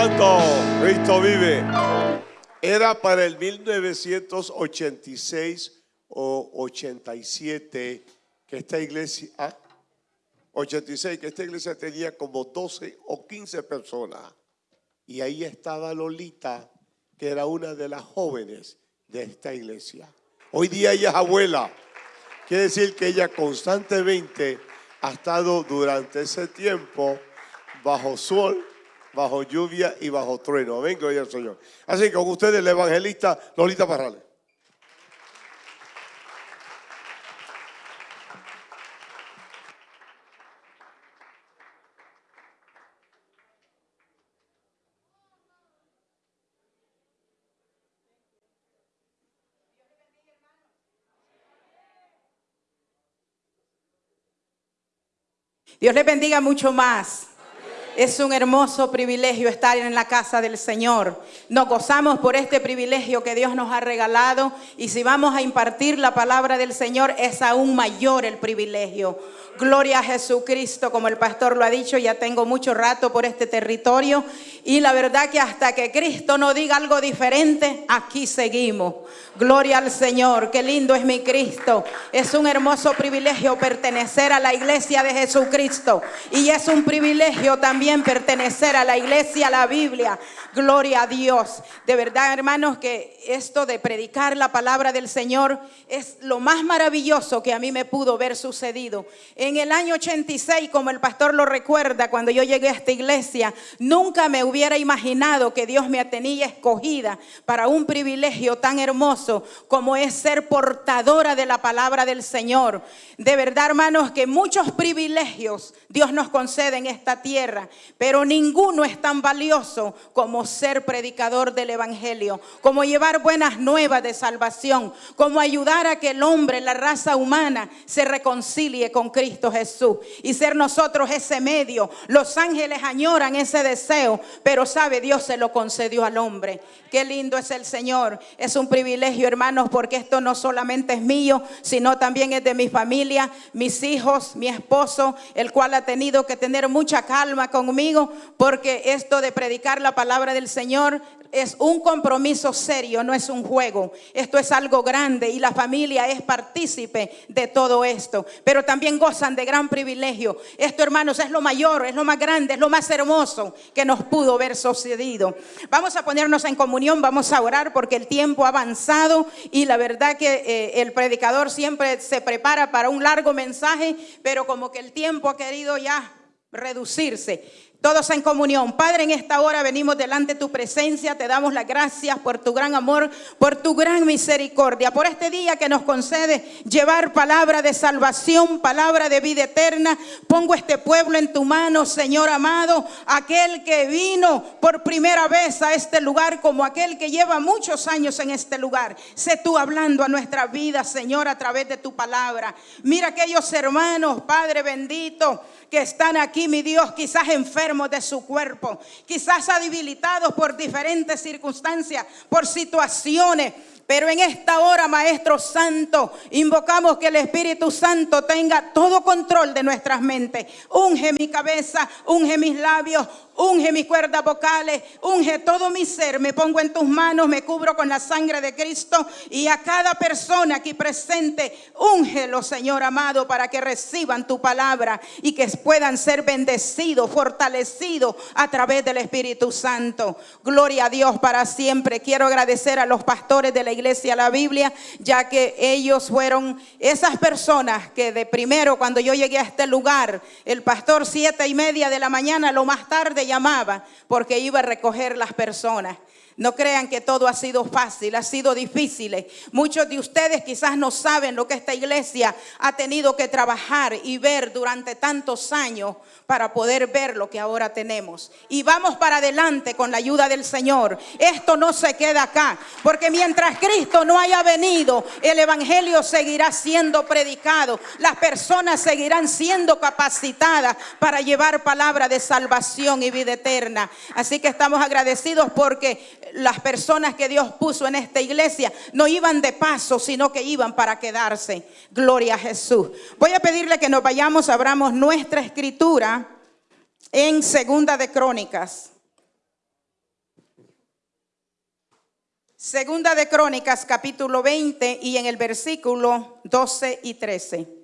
Santo, Cristo vive. Era para el 1986 o 87 que esta iglesia, ah, 86, que esta iglesia tenía como 12 o 15 personas. Y ahí estaba Lolita, que era una de las jóvenes de esta iglesia. Hoy día ella es abuela. Quiere decir que ella constantemente ha estado durante ese tiempo bajo sol, bajo lluvia y bajo trueno. Amén, gloria al Señor. Así que con ustedes el evangelista Lolita Parrales. Dios les bendiga mucho más. Es un hermoso privilegio estar en la casa del Señor. Nos gozamos por este privilegio que Dios nos ha regalado y si vamos a impartir la palabra del Señor es aún mayor el privilegio. Gloria a Jesucristo, como el pastor lo ha dicho, ya tengo mucho rato por este territorio y la verdad que hasta que Cristo no diga algo diferente, aquí seguimos. Gloria al Señor, qué lindo es mi Cristo. Es un hermoso privilegio pertenecer a la iglesia de Jesucristo y es un privilegio también pertenecer a la iglesia, a la Biblia. Gloria a Dios. De verdad, hermanos, que esto de predicar la palabra del Señor es lo más maravilloso que a mí me pudo ver sucedido. En el año 86, como el pastor lo recuerda, cuando yo llegué a esta iglesia, nunca me hubiera imaginado que Dios me tenía escogida para un privilegio tan hermoso como es ser portadora de la palabra del Señor. De verdad, hermanos, que muchos privilegios Dios nos concede en esta tierra, pero ninguno es tan valioso como ser predicador del Evangelio, como llevar buenas nuevas de salvación, como ayudar a que el hombre, la raza humana, se reconcilie con Cristo. Jesús y ser nosotros ese medio. Los ángeles añoran ese deseo, pero sabe, Dios se lo concedió al hombre. Qué lindo es el Señor. Es un privilegio, hermanos, porque esto no solamente es mío, sino también es de mi familia, mis hijos, mi esposo, el cual ha tenido que tener mucha calma porque esto de predicar la palabra del Señor es un compromiso serio, no es un juego. Esto es algo grande y la familia es partícipe de todo esto. Pero también gozan de gran privilegio. Esto, hermanos, es lo mayor, es lo más grande, es lo más hermoso que nos pudo haber sucedido. Vamos a ponernos en comunión, vamos a orar porque el tiempo ha avanzado y la verdad que eh, el predicador siempre se prepara para un largo mensaje, pero como que el tiempo ha querido ya reducirse. Todos en comunión. Padre, en esta hora venimos delante de tu presencia. Te damos las gracias por tu gran amor, por tu gran misericordia, por este día que nos concede llevar palabra de salvación, palabra de vida eterna. Pongo este pueblo en tu mano, Señor amado, aquel que vino por primera vez a este lugar como aquel que lleva muchos años en este lugar. Sé tú hablando a nuestra vida, Señor, a través de tu palabra. Mira aquellos hermanos, Padre bendito que están aquí, mi Dios, quizás enfermos de su cuerpo, quizás debilitados por diferentes circunstancias, por situaciones. Pero en esta hora, Maestro Santo, invocamos que el Espíritu Santo tenga todo control de nuestras mentes. Unge mi cabeza, unge mis labios, unge mis cuerdas vocales, unge todo mi ser. Me pongo en tus manos, me cubro con la sangre de Cristo y a cada persona aquí presente, úngelo, Señor amado, para que reciban tu palabra y que puedan ser bendecidos, fortalecidos a través del Espíritu Santo. Gloria a Dios para siempre. Quiero agradecer a los pastores de la iglesia La Biblia, ya que ellos fueron esas personas que de primero, cuando yo llegué a este lugar, el pastor siete y media de la mañana, lo más tarde llamaba, porque iba a recoger las personas. No crean que todo ha sido fácil, ha sido difícil. Muchos de ustedes quizás no saben lo que esta iglesia ha tenido que trabajar y ver durante tantos años para poder ver lo que ahora tenemos. Y vamos para adelante con la ayuda del Señor. Esto no se queda acá, porque mientras Cristo no haya venido, el Evangelio seguirá siendo predicado. Las personas seguirán siendo capacitadas para llevar palabra de salvación y vida eterna. Así que estamos agradecidos porque las personas que Dios puso en esta iglesia no iban de paso, sino que iban para quedarse. Gloria a Jesús. Voy a pedirle que nos vayamos, abramos nuestra escritura en Segunda de Crónicas. Segunda de Crónicas capítulo 20 y en el versículo 12 y 13.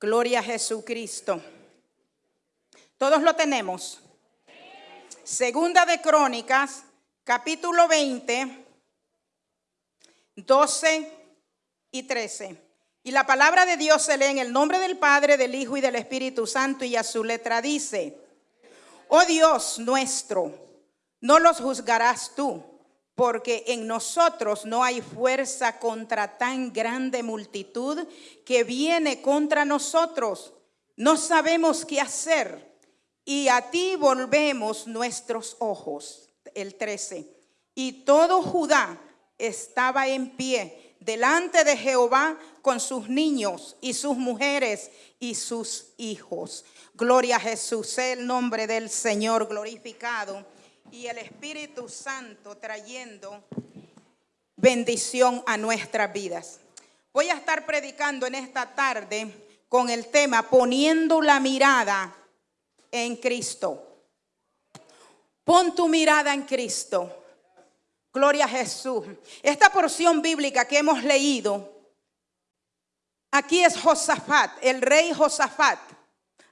Gloria a Jesucristo. Todos lo tenemos. Segunda de Crónicas, capítulo 20, 12 y 13. Y la palabra de Dios se lee en el nombre del Padre, del Hijo y del Espíritu Santo y a su letra dice, oh Dios nuestro, no los juzgarás tú, porque en nosotros no hay fuerza contra tan grande multitud que viene contra nosotros. No sabemos qué hacer y a ti volvemos nuestros ojos. El 13. Y todo Judá estaba en pie delante de Jehová con sus niños y sus mujeres y sus hijos. Gloria a Jesús, el nombre del Señor glorificado y el Espíritu Santo trayendo bendición a nuestras vidas. Voy a estar predicando en esta tarde con el tema poniendo la mirada en Cristo. Pon tu mirada en Cristo. Gloria a Jesús. Esta porción bíblica que hemos leído, aquí es Josafat, el rey Josafat,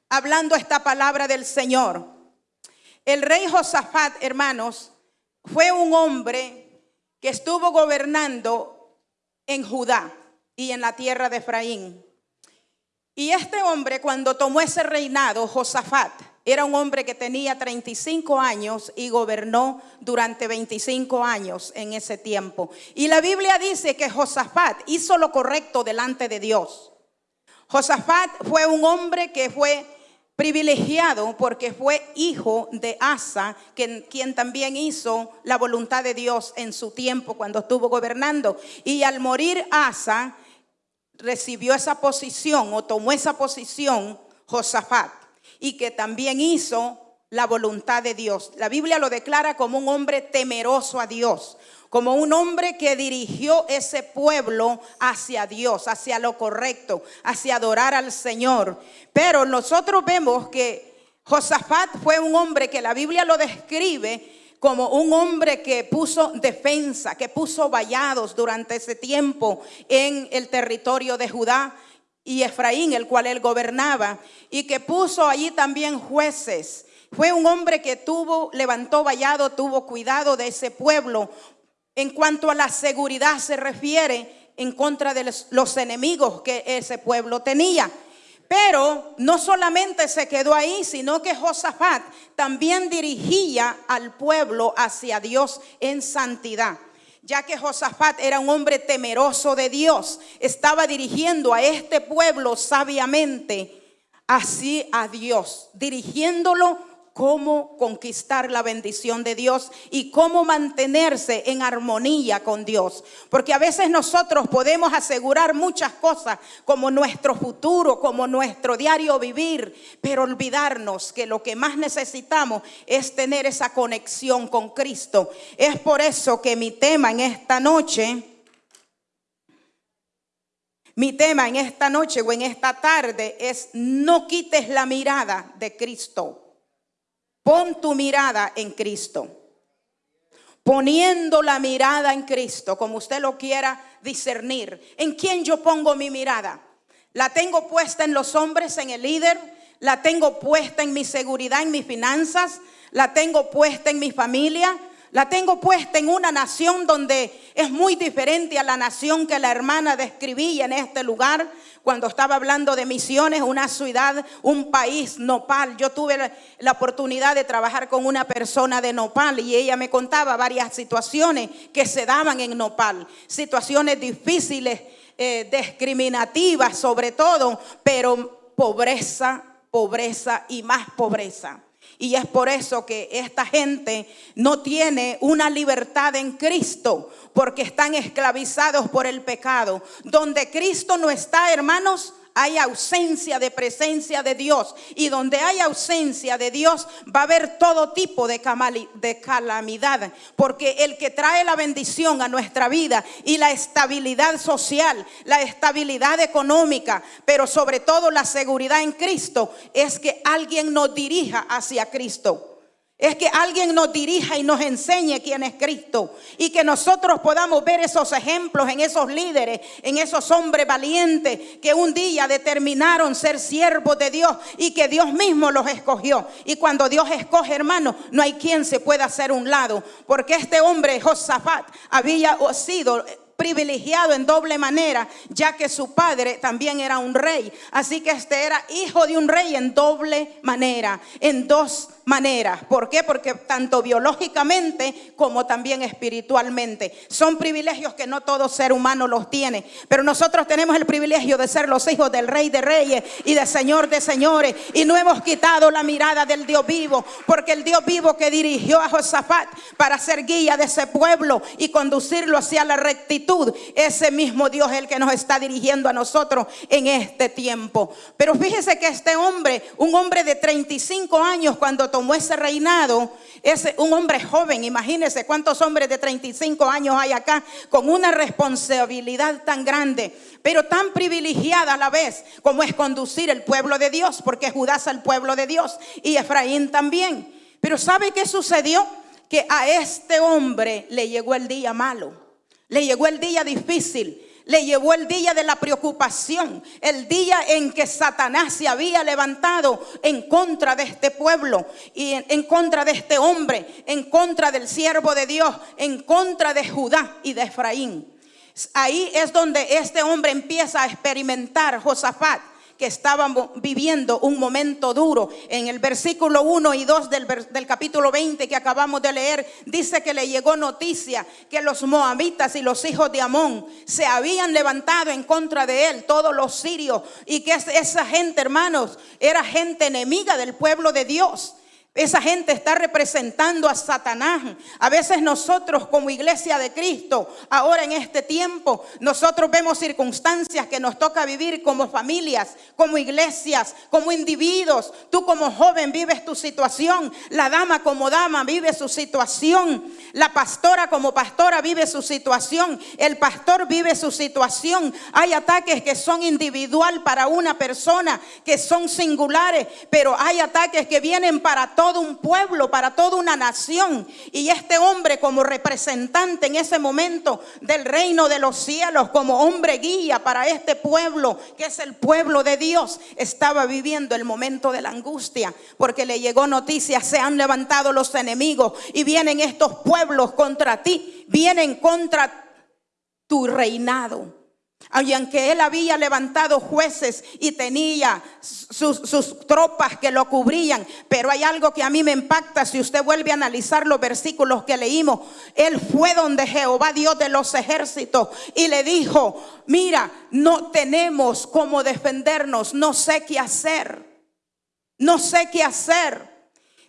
hablando esta palabra del Señor. El rey Josafat, hermanos, fue un hombre que estuvo gobernando en Judá y en la tierra de Efraín. Y este hombre, cuando tomó ese reinado, Josafat, era un hombre que tenía 35 años y gobernó durante 25 años en ese tiempo. Y la Biblia dice que Josafat hizo lo correcto delante de Dios. Josafat fue un hombre que fue privilegiado porque fue hijo de Asa, quien, también hizo la voluntad de Dios en su tiempo cuando estuvo gobernando. Y al morir Asa, recibió esa posición o tomó esa posición Josafat y que también hizo la voluntad de Dios. La Biblia lo declara como un hombre temeroso a Dios, como un hombre que dirigió ese pueblo hacia Dios, hacia lo correcto, hacia adorar al Señor. Pero nosotros vemos que Josafat fue un hombre que la Biblia lo describe como un hombre que puso defensa, que puso vallados durante ese tiempo en el territorio de Judá y Efraín, el cual él gobernaba, y que puso allí también jueces. Fue un hombre que tuvo, levantó vallado, tuvo cuidado de ese pueblo. En cuanto a la seguridad se refiere en contra de los enemigos que ese pueblo tenía. Pero no solamente se quedó ahí, sino que Josafat también dirigía al pueblo hacia Dios en santidad ya que Josafat era un hombre temeroso de Dios, estaba dirigiendo a este pueblo sabiamente así a Dios, dirigiéndolo cómo conquistar la bendición de Dios y cómo mantenerse en armonía con Dios. Porque a veces nosotros podemos asegurar muchas cosas como nuestro futuro, como nuestro diario vivir, pero olvidarnos que lo que más necesitamos es tener esa conexión con Cristo. Es por eso que mi tema en esta noche... Mi tema en esta noche o en esta tarde es no quites la mirada de Cristo. Pon tu mirada en Cristo. Poniendo la mirada en Cristo, como usted lo quiera discernir. ¿En quién yo pongo mi mirada? ¿La tengo puesta en los hombres, en el líder? ¿La tengo puesta en mi seguridad, en mis finanzas? ¿La tengo puesta en mi familia? La tengo puesta en una nación donde es muy diferente a la nación que la hermana describía en este lugar cuando estaba hablando de misiones, una ciudad, un país, Nopal. Yo tuve la, oportunidad de trabajar con una persona de Nopal y ella me contaba varias situaciones que se daban en Nopal, situaciones difíciles, eh, discriminativas sobre todo, pero pobreza, pobreza y más pobreza. Y es por eso que esta gente no tiene una libertad en Cristo, porque están esclavizados por el pecado. Donde Cristo no está, hermanos, hay ausencia de presencia de Dios. Y donde hay ausencia de Dios va a haber todo tipo de, calamidad. Porque el que trae la bendición a nuestra vida y la estabilidad social, la estabilidad económica, pero sobre todo la seguridad en Cristo, es que alguien nos dirija hacia Cristo. Es que alguien nos dirija y nos enseñe quién es Cristo. Y que nosotros podamos ver esos ejemplos en esos líderes, en esos hombres valientes que un día determinaron ser siervos de Dios y que Dios mismo los escogió. Y cuando Dios escoge, hermano, no hay quien se pueda hacer un lado. Porque este hombre, Josafat, había sido privilegiado en doble manera, ya que su padre también era un rey. Así que este era hijo de un rey en doble manera, en dos maneras. ¿Por qué? Porque tanto biológicamente como también espiritualmente. Son privilegios que no todo ser humano los tiene. Pero nosotros tenemos el privilegio de ser los hijos del rey de reyes y del señor de señores. Y no hemos quitado la mirada del Dios vivo. Porque el Dios vivo que dirigió a Josafat para ser guía de ese pueblo y conducirlo hacia la rectitud. Ese mismo Dios es el que nos está dirigiendo a nosotros en este tiempo. Pero fíjese que este hombre, un hombre de 35 años cuando tomó ese reinado, es un hombre joven, imagínense cuántos hombres de 35 años hay acá, con una responsabilidad tan grande, pero tan privilegiada a la vez como es conducir el pueblo de Dios, porque Judá es el pueblo de Dios y Efraín también. Pero ¿sabe qué sucedió? Que a este hombre le llegó el día malo, le llegó el día difícil le llevó el día de la preocupación, el día en que Satanás se había levantado en contra de este pueblo y en, contra de este hombre, en contra del siervo de Dios, en contra de Judá y de Efraín. Ahí es donde este hombre empieza a experimentar Josafat que estaban viviendo un momento duro. En el versículo 1 y 2 del, del, capítulo 20 que acabamos de leer, dice que le llegó noticia que los moabitas y los hijos de Amón se habían levantado en contra de él, todos los sirios, y que esa gente, hermanos, era gente enemiga del pueblo de Dios. Esa gente está representando a Satanás. A veces nosotros como iglesia de Cristo, ahora en este tiempo, nosotros vemos circunstancias que nos toca vivir como familias, como iglesias, como individuos. Tú como joven vives tu situación, la dama como dama vive su situación, la pastora como pastora vive su situación, el pastor vive su situación. Hay ataques que son individual para una persona, que son singulares, pero hay ataques que vienen para todos todo un pueblo, para toda una nación. Y este hombre como representante en ese momento del reino de los cielos, como hombre guía para este pueblo, que es el pueblo de Dios, estaba viviendo el momento de la angustia, porque le llegó noticia, se han levantado los enemigos y vienen estos pueblos contra ti, vienen contra tu reinado. Y aunque él había levantado jueces y tenía sus, sus, tropas que lo cubrían, pero hay algo que a mí me impacta si usted vuelve a analizar los versículos que leímos. Él fue donde Jehová Dios de los ejércitos y le dijo, mira, no tenemos cómo defendernos, no sé qué hacer, no sé qué hacer.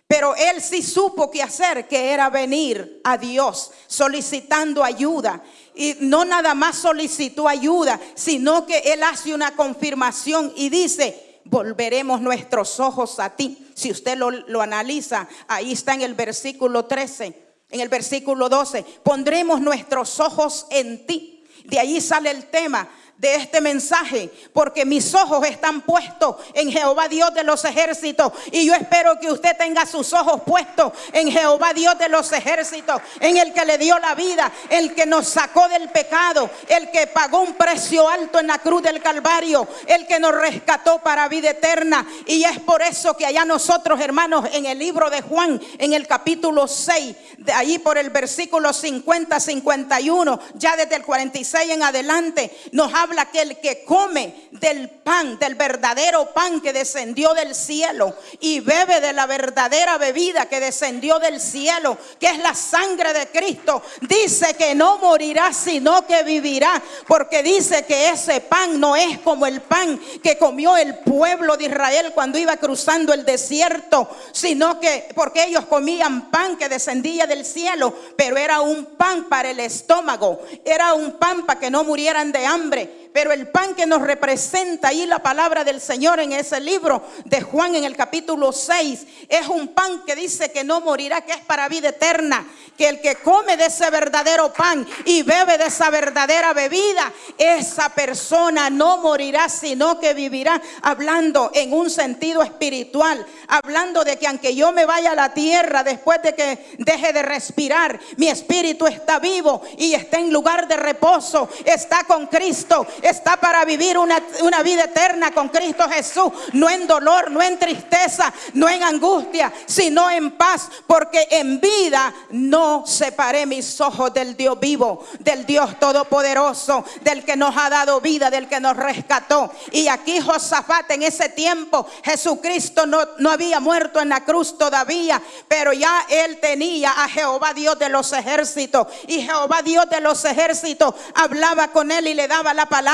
Pero él sí supo qué hacer, que era venir a Dios solicitando ayuda. Y no nada más solicitó ayuda, sino que él hace una confirmación y dice, volveremos nuestros ojos a ti. Si usted lo, lo analiza, ahí está en el versículo 13, en el versículo 12, pondremos nuestros ojos en ti. De ahí sale el tema de este mensaje, porque mis ojos están puestos en Jehová Dios de los ejércitos. Y yo espero que usted tenga sus ojos puestos en Jehová Dios de los ejércitos, en el que le dio la vida, el que nos sacó del pecado, el que pagó un precio alto en la cruz del Calvario, el que nos rescató para vida eterna. Y es por eso que allá nosotros, hermanos, en el libro de Juan, en el capítulo 6, de ahí por el versículo 50, 51, ya desde el 46 en adelante, nos habla habla que el que come del pan, del verdadero pan que descendió del cielo y bebe de la verdadera bebida que descendió del cielo, que es la sangre de Cristo, dice que no morirá, sino que vivirá, porque dice que ese pan no es como el pan que comió el pueblo de Israel cuando iba cruzando el desierto, sino que porque ellos comían pan que descendía del cielo, pero era un pan para el estómago, era un pan para que no murieran de hambre pero el pan que nos representa ahí la palabra del Señor en ese libro de Juan en el capítulo 6 es un pan que dice que no morirá, que es para vida eterna, que el que come de ese verdadero pan y bebe de esa verdadera bebida, esa persona no morirá, sino que vivirá hablando en un sentido espiritual, hablando de que aunque yo me vaya a la tierra después de que deje de respirar, mi espíritu está vivo y está en lugar de reposo, está con Cristo, está para vivir una, una vida eterna con Cristo Jesús, no en dolor, no en tristeza, no en angustia, sino en paz, porque en vida no separé mis ojos del Dios vivo, del Dios todopoderoso, del que nos ha dado vida, del que nos rescató. Y aquí Josafat en ese tiempo, Jesucristo no, no había muerto en la cruz todavía, pero ya él tenía a Jehová Dios de los ejércitos. Y Jehová Dios de los ejércitos hablaba con él y le daba la palabra.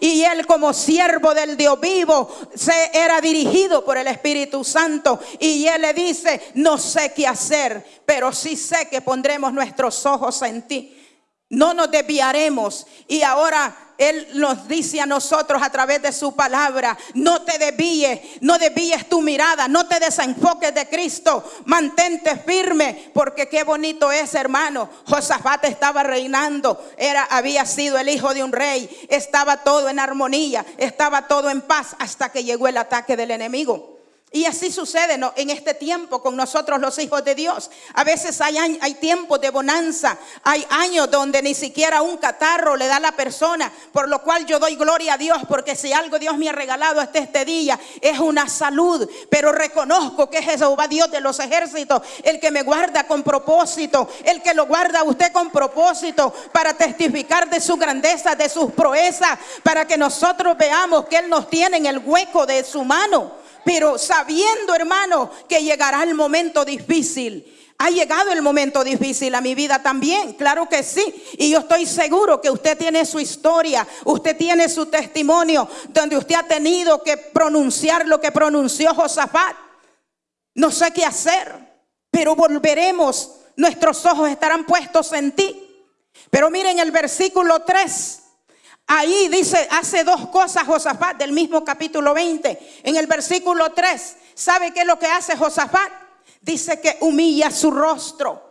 Y él como siervo del Dios vivo se era dirigido por el Espíritu Santo. Y él le dice, no sé qué hacer, pero sí sé que pondremos nuestros ojos en ti. No nos desviaremos. Y ahora Él nos dice a nosotros a través de su palabra, no te desvíes, no desvíes tu mirada, no te desenfoques de Cristo, mantente firme, porque qué bonito es, hermano. Josafat estaba reinando, era, había sido el hijo de un rey, estaba todo en armonía, estaba todo en paz hasta que llegó el ataque del enemigo. Y así sucede en este tiempo con nosotros los hijos de Dios. A veces hay, hay tiempos de bonanza, hay años donde ni siquiera un catarro le da a la persona, por lo cual yo doy gloria a Dios, porque si algo Dios me ha regalado hasta este día es una salud, pero reconozco que es Jehová Dios de los ejércitos, el que me guarda con propósito, el que lo guarda a usted con propósito para testificar de su grandeza, de sus proezas, para que nosotros veamos que Él nos tiene en el hueco de su mano pero sabiendo, hermano, que llegará el momento difícil. Ha llegado el momento difícil a mi vida también, claro que sí. Y yo estoy seguro que usted tiene su historia, usted tiene su testimonio, donde usted ha tenido que pronunciar lo que pronunció Josafat. No sé qué hacer, pero volveremos, nuestros ojos estarán puestos en ti. Pero miren el versículo 3. Ahí dice, hace dos cosas Josafat del mismo capítulo 20. En el versículo 3, ¿sabe qué es lo que hace Josafat? Dice que humilla su rostro.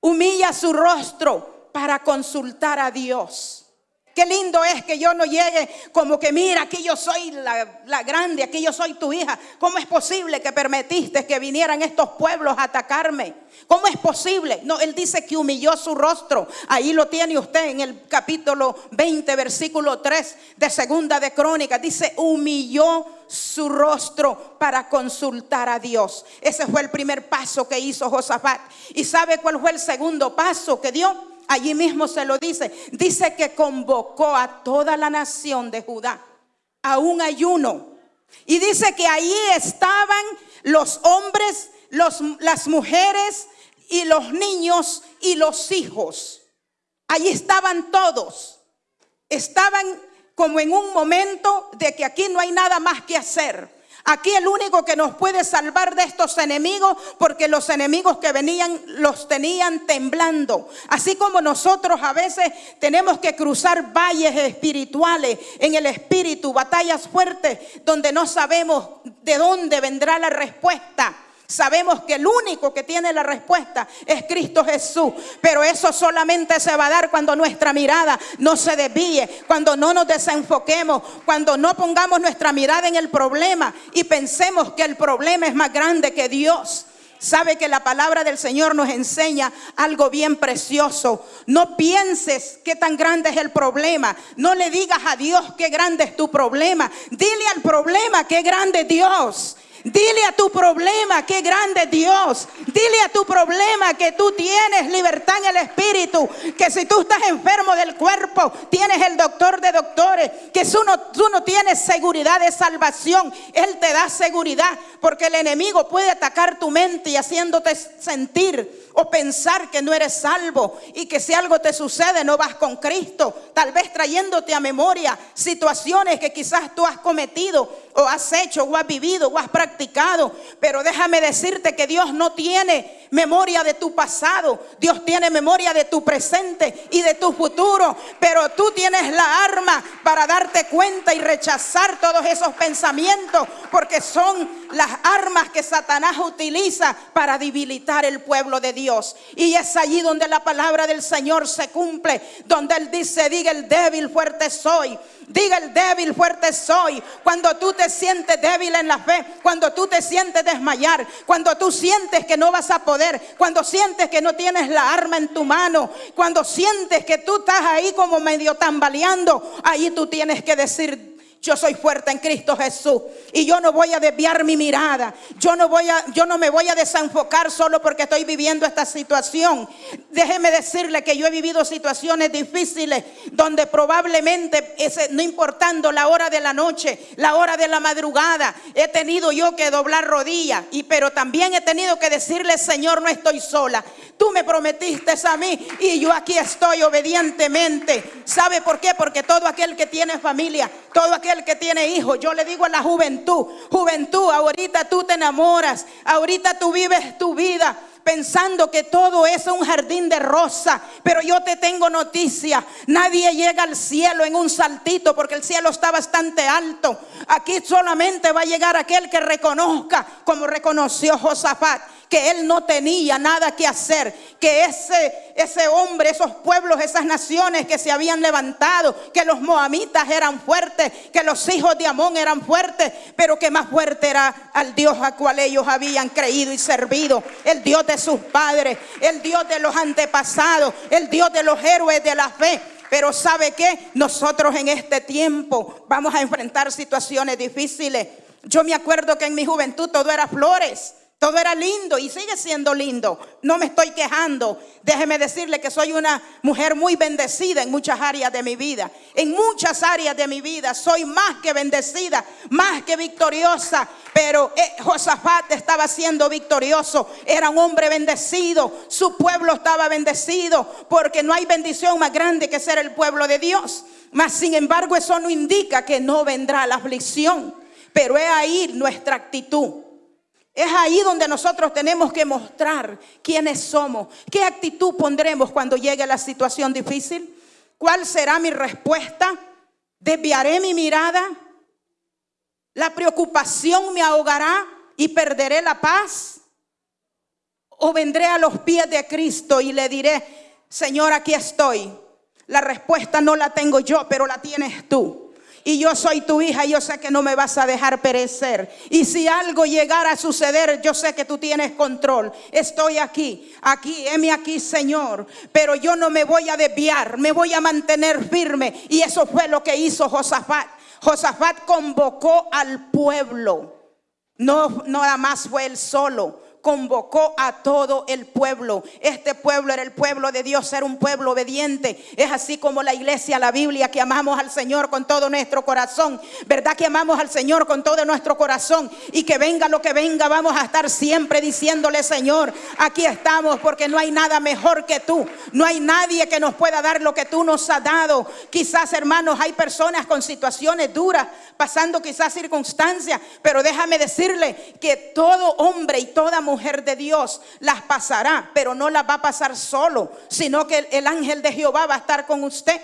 Humilla su rostro para consultar a Dios. Qué lindo es que yo no llegue como que mira, aquí yo soy la, grande, aquí yo soy tu hija. ¿Cómo es posible que permitiste que vinieran estos pueblos a atacarme? ¿Cómo es posible? No, él dice que humilló su rostro. Ahí lo tiene usted en el capítulo 20, versículo 3 de Segunda de Crónicas. Dice, humilló su rostro para consultar a Dios. Ese fue el primer paso que hizo Josafat. ¿Y sabe cuál fue el segundo paso que dio? Allí mismo se lo dice. Dice que convocó a toda la nación de Judá a un ayuno. Y dice que allí estaban los hombres, los, las mujeres y los niños y los hijos. Allí estaban todos. Estaban como en un momento de que aquí no hay nada más que hacer. Aquí el único que nos puede salvar de estos enemigos, porque los enemigos que venían los tenían temblando. Así como nosotros a veces tenemos que cruzar valles espirituales en el espíritu, batallas fuertes, donde no sabemos de dónde vendrá la respuesta. Sabemos que el único que tiene la respuesta es Cristo Jesús. Pero eso solamente se va a dar cuando nuestra mirada no se desvíe, cuando no nos desenfoquemos, cuando no pongamos nuestra mirada en el problema y pensemos que el problema es más grande que Dios. Sabe que la palabra del Señor nos enseña algo bien precioso. No pienses qué tan grande es el problema. No le digas a Dios qué grande es tu problema. Dile al problema qué grande es Dios. Dile a tu problema qué grande Dios. Dile a tu problema que tú tienes libertad en el espíritu. Que si tú estás enfermo del cuerpo, tienes el doctor de doctores. Que tú no, tú no tienes seguridad de salvación. Él te da seguridad. Porque el enemigo puede atacar tu mente y haciéndote sentir o pensar que no eres salvo y que si algo te sucede no vas con Cristo, tal vez trayéndote a memoria situaciones que quizás tú has cometido o has hecho o has vivido o has practicado Pero déjame decirte que Dios no tiene memoria de tu pasado. Dios tiene memoria de tu presente y de tu futuro. Pero tú tienes la arma para darte cuenta y rechazar todos esos pensamientos. Porque son las armas que Satanás utiliza para debilitar el pueblo de Dios. Y es allí donde la palabra del Señor se cumple. Donde Él dice, diga el débil, fuerte soy. Diga el débil, fuerte soy. Cuando tú te sientes débil en la fe, cuando tú te sientes desmayar, cuando tú sientes que no vas a poder, cuando sientes que no tienes la arma en tu mano, cuando sientes que tú estás ahí como medio tambaleando, ahí tú tienes que decir, yo soy fuerte en Cristo Jesús y yo no voy a desviar mi mirada. Yo no voy a yo no me voy a desenfocar solo porque estoy viviendo esta situación. Déjeme decirle que yo he vivido situaciones difíciles donde probablemente ese, no importando la hora de la noche, la hora de la madrugada, he tenido yo que doblar rodillas y pero también he tenido que decirle, "Señor, no estoy sola. Tú me prometiste a mí y yo aquí estoy obedientemente." ¿Sabe por qué? Porque todo aquel que tiene familia, todo aquel que tiene hijos. Yo le digo a la juventud, juventud, ahorita tú te enamoras, ahorita tú vives tu vida pensando que todo es un jardín de rosa. Pero yo te tengo noticia. Nadie llega al cielo en un saltito porque el cielo está bastante alto. Aquí solamente va a llegar aquel que reconozca como reconoció Josafat que él no tenía nada que hacer, que ese, ese hombre, esos pueblos, esas naciones que se habían levantado, que los moamitas eran fuertes, que los hijos de Amón eran fuertes, pero que más fuerte era al Dios a cual ellos habían creído y servido, el Dios de sus padres, el Dios de los antepasados, el Dios de los héroes de la fe. Pero ¿sabe qué? Nosotros en este tiempo vamos a enfrentar situaciones difíciles. Yo me acuerdo que en mi juventud todo era flores. Todo era lindo y sigue siendo lindo. No me estoy quejando. Déjeme decirle que soy una mujer muy bendecida en muchas áreas de mi vida. En muchas áreas de mi vida soy más que bendecida, más que victoriosa. Pero eh, Josafat estaba siendo victorioso. Era un hombre bendecido. Su pueblo estaba bendecido. Porque no hay bendición más grande que ser el pueblo de Dios. Mas sin embargo eso no indica que no vendrá la aflicción. Pero es ahí nuestra actitud. Es ahí donde nosotros tenemos que mostrar quiénes somos, qué actitud pondremos cuando llegue la situación difícil, cuál será mi respuesta, desviaré mi mirada, la preocupación me ahogará y perderé la paz, o vendré a los pies de Cristo y le diré, Señor, aquí estoy. La respuesta no la tengo yo, pero la tienes tú y yo soy tu hija y yo sé que no me vas a dejar perecer. Y si algo llegara a suceder, yo sé que tú tienes control. Estoy aquí, aquí, heme aquí, Señor. Pero yo no me voy a desviar, me voy a mantener firme. Y eso fue lo que hizo Josafat. Josafat convocó al pueblo. No, no nada más fue él solo convocó a todo el pueblo. Este pueblo era el pueblo de Dios, era un pueblo obediente. Es así como la iglesia, la Biblia, que amamos al Señor con todo nuestro corazón. ¿Verdad que amamos al Señor con todo nuestro corazón? Y que venga lo que venga, vamos a estar siempre diciéndole, Señor, aquí estamos porque no hay nada mejor que tú. No hay nadie que nos pueda dar lo que tú nos has dado. Quizás, hermanos, hay personas con situaciones duras, pasando quizás circunstancias, pero déjame decirle que todo hombre y toda mujer mujer de Dios las pasará, pero no las va a pasar solo, sino que el, ángel de Jehová va a estar con usted.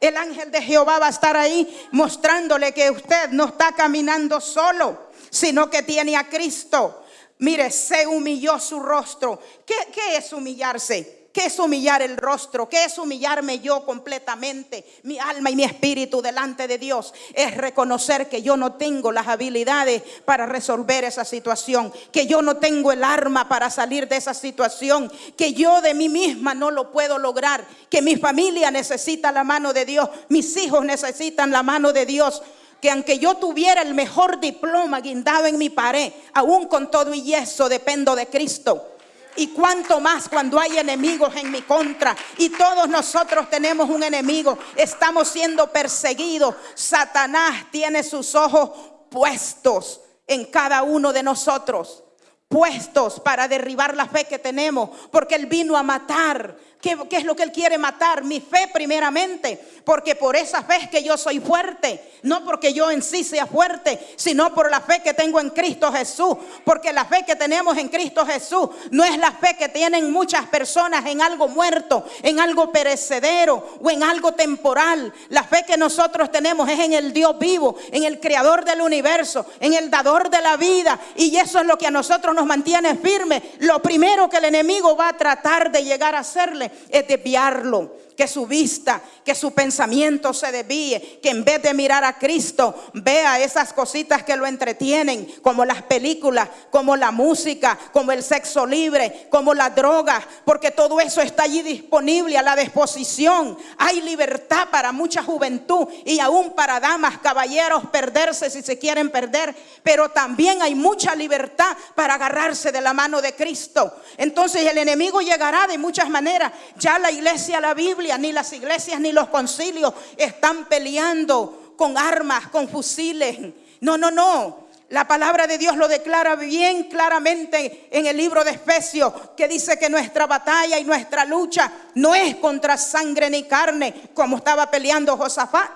El ángel de Jehová va a estar ahí mostrándole que usted no está caminando solo, sino que tiene a Cristo. Mire, se humilló su rostro. ¿Qué, qué es humillarse? ¿Qué es humillar el rostro? ¿Qué es humillarme yo completamente, mi alma y mi espíritu delante de Dios? Es reconocer que yo no tengo las habilidades para resolver esa situación, que yo no tengo el arma para salir de esa situación, que yo de mí misma no lo puedo lograr, que mi familia necesita la mano de Dios, mis hijos necesitan la mano de Dios que aunque yo tuviera el mejor diploma guindado en mi pared, aún con todo y eso dependo de Cristo. Y cuanto más cuando hay enemigos en mi contra. Y todos nosotros tenemos un enemigo. Estamos siendo perseguidos. Satanás tiene sus ojos puestos en cada uno de nosotros. Puestos para derribar la fe que tenemos. Porque Él vino a matar, ¿Qué, ¿Qué, es lo que Él quiere matar? Mi fe primeramente, porque por esa fe que yo soy fuerte, no porque yo en sí sea fuerte, sino por la fe que tengo en Cristo Jesús, porque la fe que tenemos en Cristo Jesús no es la fe que tienen muchas personas en algo muerto, en algo perecedero o en algo temporal. La fe que nosotros tenemos es en el Dios vivo, en el creador del universo, en el dador de la vida, y eso es lo que a nosotros nos mantiene firme. Lo primero que el enemigo va a tratar de llegar a hacerle es desviarlo, que su vista, que su pensamiento se desvíe, que en vez de mirar a Cristo, vea esas cositas que lo entretienen, como las películas, como la música, como el sexo libre, como la droga, porque todo eso está allí disponible a la disposición. Hay libertad para mucha juventud y aún para damas, caballeros, perderse si se quieren perder, pero también hay mucha libertad para agarrarse de la mano de Cristo. Entonces el enemigo llegará de muchas maneras. Ya la iglesia, la Biblia, ni las iglesias, ni los concilios están peleando con armas, con fusiles. No, no, no. La palabra de Dios lo declara bien claramente en el libro de Efesios, que dice que nuestra batalla y nuestra lucha no es contra sangre ni carne, como estaba peleando Josafat.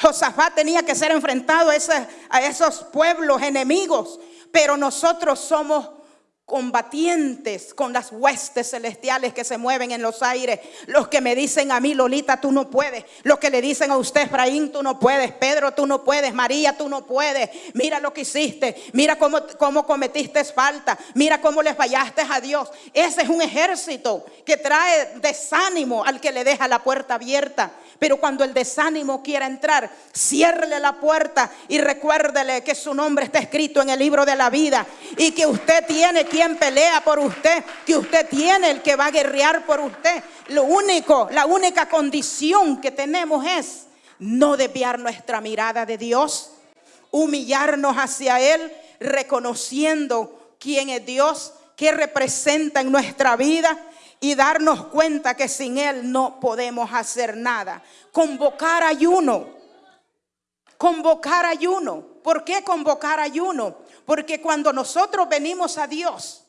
Josafat tenía que ser enfrentado a, a esos pueblos enemigos, pero nosotros somos combatientes con las huestes celestiales que se mueven en los aires. Los que me dicen a mí, Lolita, tú no puedes. Los que le dicen a usted, Efraín, tú no puedes. Pedro, tú no puedes. María, tú no puedes. Mira lo que hiciste. Mira cómo, cómo cometiste falta. Mira cómo le fallaste a Dios. Ese es un ejército que trae desánimo al que le deja la puerta abierta. Pero cuando el desánimo quiera entrar, ciérrele la puerta y recuérdele que su nombre está escrito en el libro de la vida y que usted tiene quien pelea por usted, que usted tiene el que va a guerrear por usted. Lo único, la única condición que tenemos es no desviar nuestra mirada de Dios, humillarnos hacia Él, reconociendo quién es Dios, qué representa en nuestra vida y darnos cuenta que sin Él no podemos hacer nada. Convocar ayuno. Convocar ayuno. ¿Por qué convocar ayuno? Porque cuando nosotros venimos a Dios,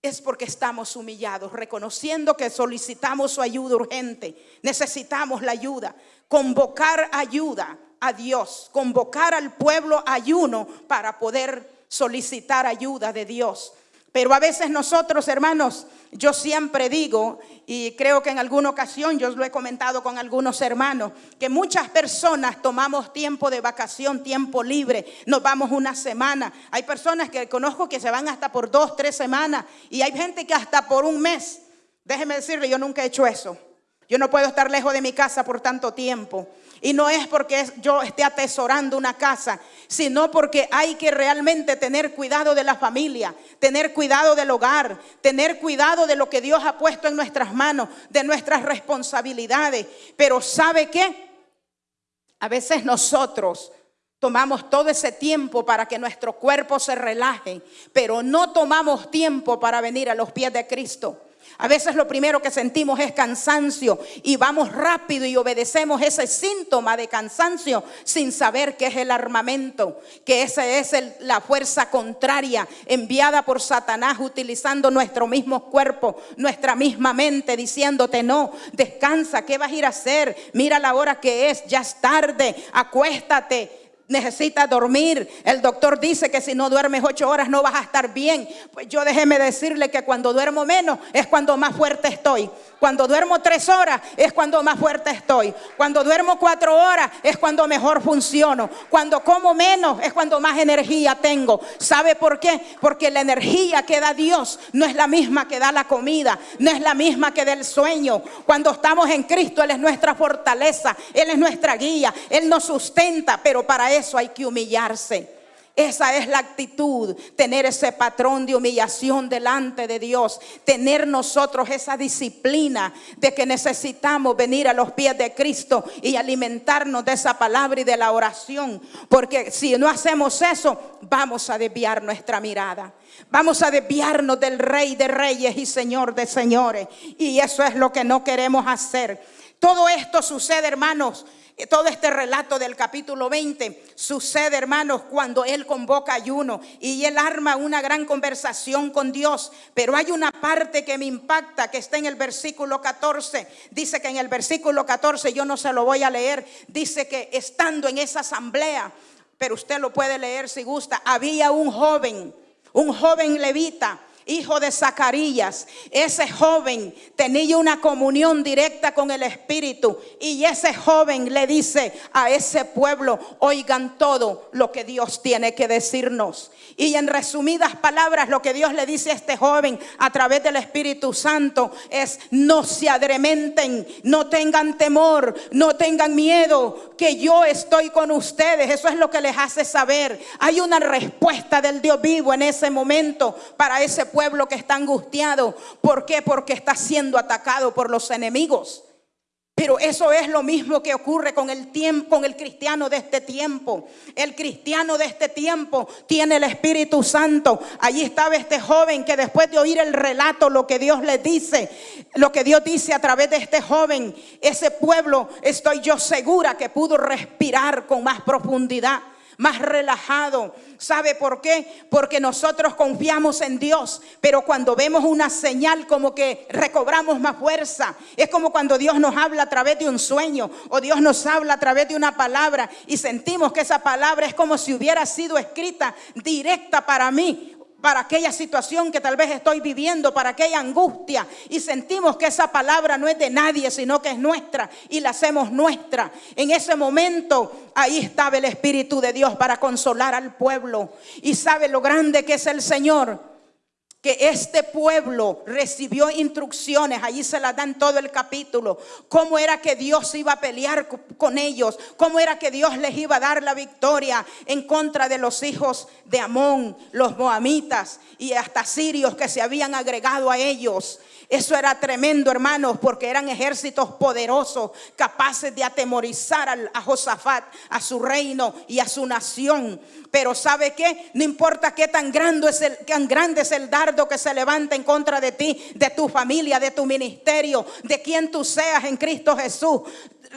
es porque estamos humillados, reconociendo que solicitamos su ayuda urgente, necesitamos la ayuda, convocar ayuda a Dios, convocar al pueblo ayuno para poder solicitar ayuda de Dios. Pero a veces nosotros, hermanos, yo siempre digo, y creo que en alguna ocasión yo lo he comentado con algunos hermanos, que muchas personas tomamos tiempo de vacación, tiempo libre, nos vamos una semana. Hay personas que conozco que se van hasta por dos, tres semanas, y hay gente que hasta por un mes. Déjeme decirle, yo nunca he hecho eso. Yo no puedo estar lejos de mi casa por tanto tiempo. Y no es porque yo esté atesorando una casa, sino porque hay que realmente tener cuidado de la familia, tener cuidado del hogar, tener cuidado de lo que Dios ha puesto en nuestras manos, de nuestras responsabilidades. Pero ¿sabe qué? A veces nosotros tomamos todo ese tiempo para que nuestro cuerpo se relaje, pero no tomamos tiempo para venir a los pies de Cristo. A veces lo primero que sentimos es cansancio y vamos rápido y obedecemos ese síntoma de cansancio sin saber que es el armamento, que esa es la fuerza contraria enviada por Satanás utilizando nuestro mismo cuerpo, nuestra misma mente, diciéndote no, descansa, ¿qué vas a ir a hacer? Mira la hora que es, ya es tarde, acuéstate necesitas dormir. El doctor dice que si no duermes ocho horas no vas a estar bien. Pues yo déjeme decirle que cuando duermo menos es cuando más fuerte estoy. Cuando duermo tres horas es cuando más fuerte estoy. Cuando duermo cuatro horas es cuando mejor funciono. Cuando como menos es cuando más energía tengo. ¿Sabe por qué? Porque la energía que da Dios no es la misma que da la comida, no es la misma que da el sueño. Cuando estamos en Cristo, Él es nuestra fortaleza, Él es nuestra guía, Él nos sustenta, pero para eso hay que humillarse. Esa es la actitud, tener ese patrón de humillación delante de Dios, tener nosotros esa disciplina de que necesitamos venir a los pies de Cristo y alimentarnos de esa palabra y de la oración, porque si no hacemos eso, vamos a desviar nuestra mirada. Vamos a desviarnos del Rey de Reyes y Señor de Señores. Y eso es lo que no queremos hacer. Todo esto sucede, hermanos, todo este relato del capítulo 20 sucede, hermanos, cuando él convoca ayuno y él arma una gran conversación con Dios. Pero hay una parte que me impacta, que está en el versículo 14. Dice que en el versículo 14, yo no se lo voy a leer, dice que estando en esa asamblea, pero usted lo puede leer si gusta, había un joven, un joven levita hijo de Zacarías. Ese joven tenía una comunión directa con el Espíritu y ese joven le dice a ese pueblo, oigan todo lo que Dios tiene que decirnos. Y en resumidas palabras, lo que Dios le dice a este joven a través del Espíritu Santo es, no se adrementen, no tengan temor, no tengan miedo, que yo estoy con ustedes. Eso es lo que les hace saber. Hay una respuesta del Dios vivo en ese momento para ese pueblo que está angustiado. ¿Por qué? Porque está siendo atacado por los enemigos. Pero eso es lo mismo que ocurre con el tiempo, con el cristiano de este tiempo. El cristiano de este tiempo tiene el Espíritu Santo. Allí estaba este joven que después de oír el relato, lo que Dios le dice, lo que Dios dice a través de este joven, ese pueblo, estoy yo segura que pudo respirar con más profundidad más relajado. ¿Sabe por qué? Porque nosotros confiamos en Dios, pero cuando vemos una señal como que recobramos más fuerza, es como cuando Dios nos habla a través de un sueño o Dios nos habla a través de una palabra y sentimos que esa palabra es como si hubiera sido escrita directa para mí para aquella situación que tal vez estoy viviendo, para aquella angustia. Y sentimos que esa palabra no es de nadie, sino que es nuestra y la hacemos nuestra. En ese momento, ahí estaba el Espíritu de Dios para consolar al pueblo. Y sabe lo grande que es el Señor que este pueblo recibió instrucciones, allí se las dan todo el capítulo, cómo era que Dios iba a pelear con ellos, cómo era que Dios les iba a dar la victoria en contra de los hijos de Amón, los moamitas y hasta sirios que se habían agregado a ellos. Eso era tremendo, hermanos, porque eran ejércitos poderosos, capaces de atemorizar a Josafat, a su reino y a su nación. Pero ¿sabe qué? No importa qué tan grande es el, tan grande es el dardo que se levanta en contra de ti, de tu familia, de tu ministerio, de quien tú seas en Cristo Jesús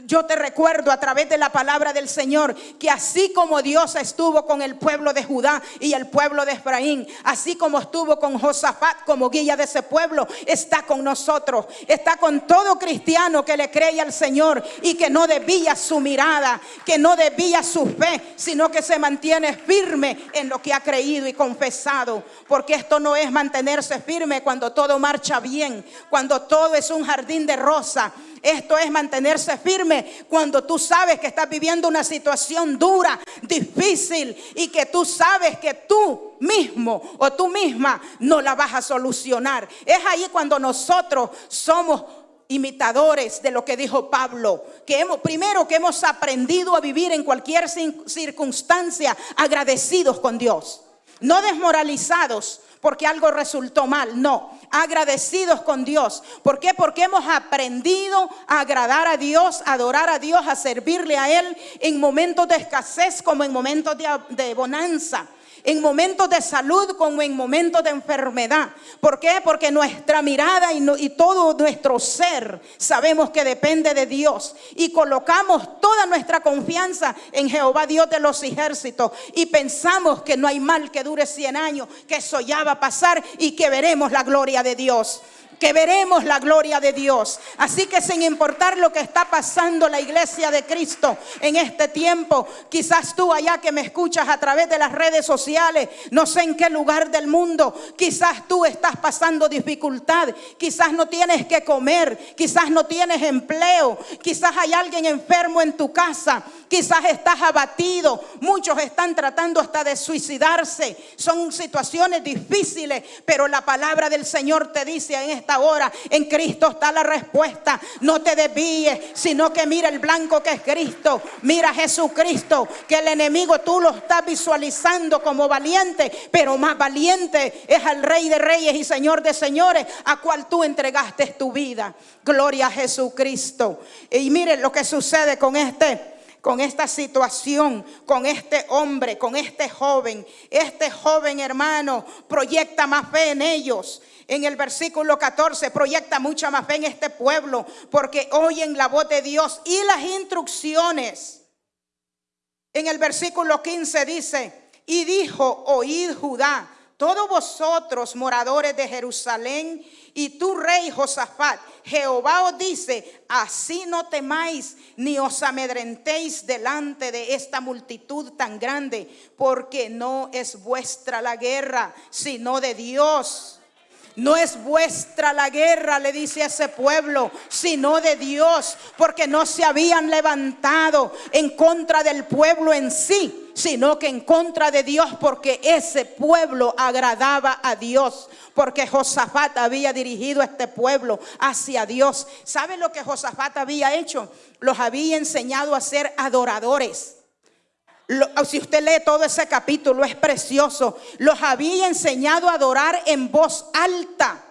yo te recuerdo a través de la palabra del Señor que así como Dios estuvo con el pueblo de Judá y el pueblo de Efraín, así como estuvo con Josafat como guía de ese pueblo, está con nosotros, está con todo cristiano que le cree al Señor y que no desvía su mirada, que no desvía su fe, sino que se mantiene firme en lo que ha creído y confesado, porque esto no es mantenerse firme cuando todo marcha bien, cuando todo es un jardín de rosa esto es mantenerse firme cuando tú sabes que estás viviendo una situación dura, difícil y que tú sabes que tú mismo o tú misma no la vas a solucionar. Es ahí cuando nosotros somos imitadores de lo que dijo Pablo, que hemos primero que hemos aprendido a vivir en cualquier circunstancia agradecidos con Dios, no desmoralizados, porque algo resultó mal, no, agradecidos con Dios. ¿Por qué? Porque hemos aprendido a agradar a Dios, a adorar a Dios, a servirle a Él en momentos de escasez como en momentos de, de bonanza en momentos de salud como en momentos de enfermedad. ¿Por qué? Porque nuestra mirada y, todo nuestro ser sabemos que depende de Dios y colocamos toda nuestra confianza en Jehová Dios de los ejércitos y pensamos que no hay mal que dure 100 años, que eso ya va a pasar y que veremos la gloria de Dios que veremos la gloria de Dios. Así que sin importar lo que está pasando la iglesia de Cristo en este tiempo, quizás tú allá que me escuchas a través de las redes sociales, no sé en qué lugar del mundo, quizás tú estás pasando dificultad, quizás no tienes que comer, quizás no tienes empleo, quizás hay alguien enfermo en tu casa, quizás estás abatido, muchos están tratando hasta de suicidarse, son situaciones difíciles, pero la palabra del Señor te dice en esta hora, en Cristo está la respuesta, no te desvíes, sino que mira el blanco que es Cristo, mira Jesucristo, que el enemigo tú lo estás visualizando como valiente, pero más valiente es al Rey de Reyes y Señor de Señores, a cual tú entregaste tu vida. Gloria a Jesucristo. Y mire lo que sucede con este con esta situación, con este hombre, con este joven. Este joven hermano proyecta más fe en ellos. En el versículo 14 proyecta mucha más fe en este pueblo porque oyen la voz de Dios y las instrucciones. En el versículo 15 dice, y dijo, oíd Judá, todos vosotros moradores de Jerusalén y tú rey Josafat, Jehová os dice, así no temáis ni os amedrentéis delante de esta multitud tan grande, porque no es vuestra la guerra, sino de Dios. No es vuestra la guerra, le dice ese pueblo, sino de Dios, porque no se habían levantado en contra del pueblo en sí, sino que en contra de Dios, porque ese pueblo agradaba a Dios, porque Josafat había dirigido a este pueblo hacia Dios. ¿Sabe lo que Josafat había hecho? Los había enseñado a ser adoradores si usted lee todo ese capítulo, es precioso. Los había enseñado a adorar en voz alta.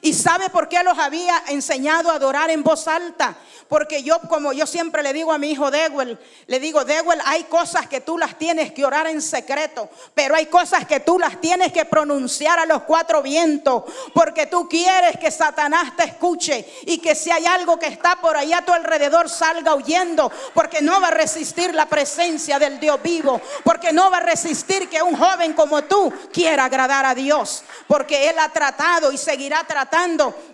¿Y sabe por qué los había enseñado a adorar en voz alta? Porque yo, como yo siempre le digo a mi hijo Dewell, le digo, Dewell, hay cosas que tú las tienes que orar en secreto, pero hay cosas que tú las tienes que pronunciar a los cuatro vientos, porque tú quieres que Satanás te escuche y que si hay algo que está por allá a tu alrededor salga huyendo, porque no va a resistir la presencia del Dios vivo, porque no va a resistir que un joven como tú quiera agradar a Dios, porque Él ha tratado y seguirá tratando